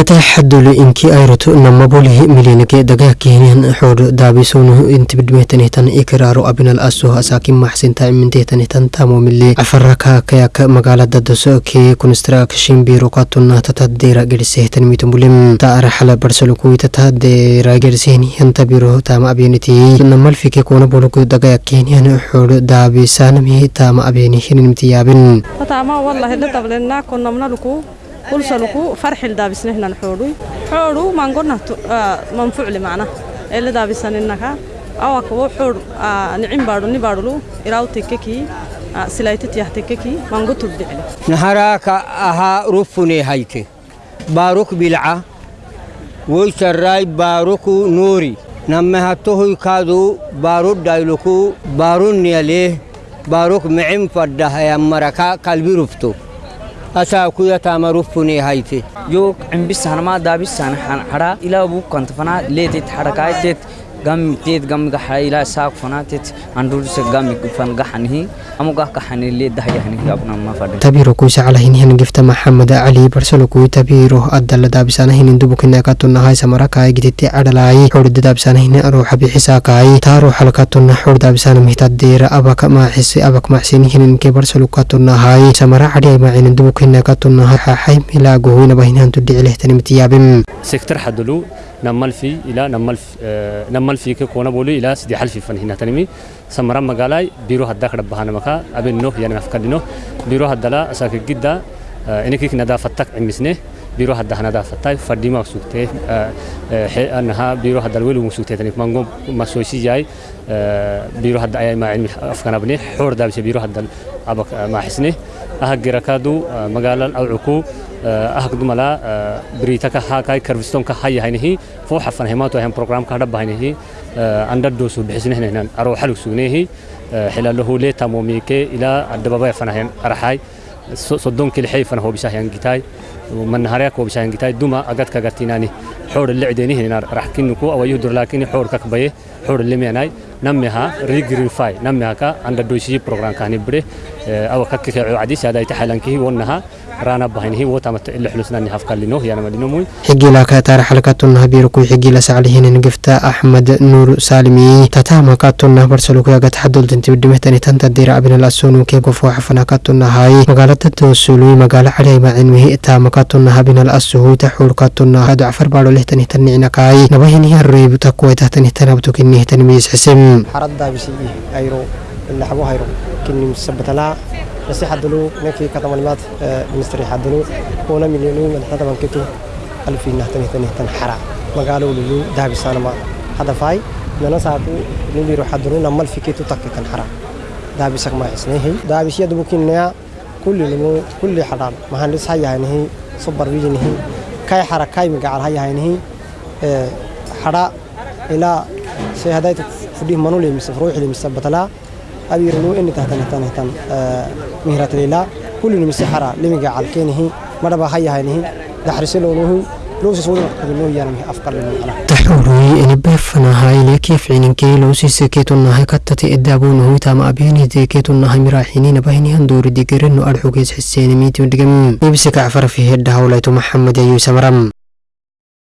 agata xadulu inki ayroto namabolihi milinage dagaa keenyan xoodho daabisonu intibidmeetanitan ikiraaro abinal aso asaakin maxsinta iminteetanitan tamomile cafaraka kayak magaalada daso kee construction biro katuna tatadeera gedhisehtan mitumbulim taara xala barsalukuwi tatadeera gedhisehni hanta biro tama abeniti namalfike koona bolugu dagaa keenyan xoodho daabisanami tama abeni hininimtiyaabin ulsaluku farxil daavisnehilan xoodhuy xoodhu maangonnahtu manfucli macna eela daavisaninnaka awakabo xoodh nicin baadhu ni baadhulu iraaw tekkekii silaytitiyah tekkekii maangotub dhicli naharaaka ahaa ruffune hayte baaruk bilca woycarraay baaruku nuuri nammehatohoy kaadu baaru dhayluku baarunniyalee baaruk micin fadhahaya maraka kalbi rufto نوري نما هتوه كادو بارو دايلوكو بارو نياليه باروك معم فده يا مركا قلبي رفتو أساكو يتام ma xarakay tet gam tet gam gaxa ilaa saak fana tet andur se gam fan gaxanihi amu gah gaxani le dahyahni abna ma fadhi tabiro kuisa calahinihan gifta maxamed cali barsalokui tabiro adala daabisanahin dubukinakatuna samarakai gititi cadhalai xorda daabisanahin ruuxa bixisakai taaro xalkatuna xor daabisana mihtadeera abak maaxisi abak maxsinihininke barsalukatuna samara cadhai macinin dubukinakatuna xaxay milaaguhuinabahinhan tudhicilehtanimtiyaabim سيكتر حدلو نمال في إلى نمال في آه نمال في كونا بولي إلى سدي حل في فن هنا تنمي سمرا مقالاي بيرو هدا كرب بهانا مكا أبين نوح يعني مفكر نوح بيرو هدا أساك جدا آه إنك كنا دا فتك عمسنه بيرو هدا هنا دا فتاي. فردي ما سوكته. آه آه أنها بيرو هدا الويل ومسوكته تنمي. مانجو ما سويسي جاي. آه بيرو هدا أي ما علمي أفكار بني حور دا بس بيرو هدا أبك ما حسنه. أهجركادو آه مقالا أو عكو. Ahagdu mala britaka hakai karvistonka hayahaynihi fo xafanhimato ahan programka hadhabahaynihi andadoosu bixisnehnenan aro xalug sugnehi xilalahu le tamomike ila adababaya fanahan araxay soddonki lixay fana hobisahyan gitay manaharayak hobisahyan gitay duma agadka gatinani xoor lecdenihinar raxkinuku awayuhdur lakini xoor kakbaye xoor lemianay نمها ريجريفاي نمها كا عند دوشي بروجرام كان يبره أو كك عديس هذا يتحلنكه ونها. رانا بهنه وتمت اللي حلسنا نهاف كلينو يعني مدينو موي. حجيلا كاتار حلقاتنا بيركو حجيلا سعليهن نقفتا. أحمد نور سالمي. تتاما كاتنا برسلوكو يغت حدول تنتي بدمهتني تنتا دير أبن الأسونو. كي قفو حفنا كاتنا هاي مقالة التوسلوي مقالة علي ما علمه إتاما كاتنا هبن الأسهو تحول كاتنا هادو عفر بارو لهتني تنعنا كاي. نبهني الريب تقوي تهتني تنبتو كنيه تنميز حسم. حرد بسي أيرو اللي حبوها أيرو كني مثبتنا بس حدلو. نكي كتمالمات مستري حدلو. هنا مليونو من حدا من كتو. ألفين نهتني تني تنحرا مقالوا لولو دهب السانما هذا فاي. لنا ساكو. نبيرو حدلو نمال في كتو تك تنحرا دهب سك ما اسنه دهب سي دبو كنيا. كل نمو كل حرام. مهندس فديه منولي مس فروحي مس بتلا أبي رنو إني تهتن تهتن تهتن مهرة ليلا كل مس حرا لم يجعل كينه مرة بهاي هاي دحرس لونه لو سوود إنه يعني أفكار لنا تحوري إن بفنا هاي لكيف عين كي. لو سيسكيتنا هاي كتتي إدابون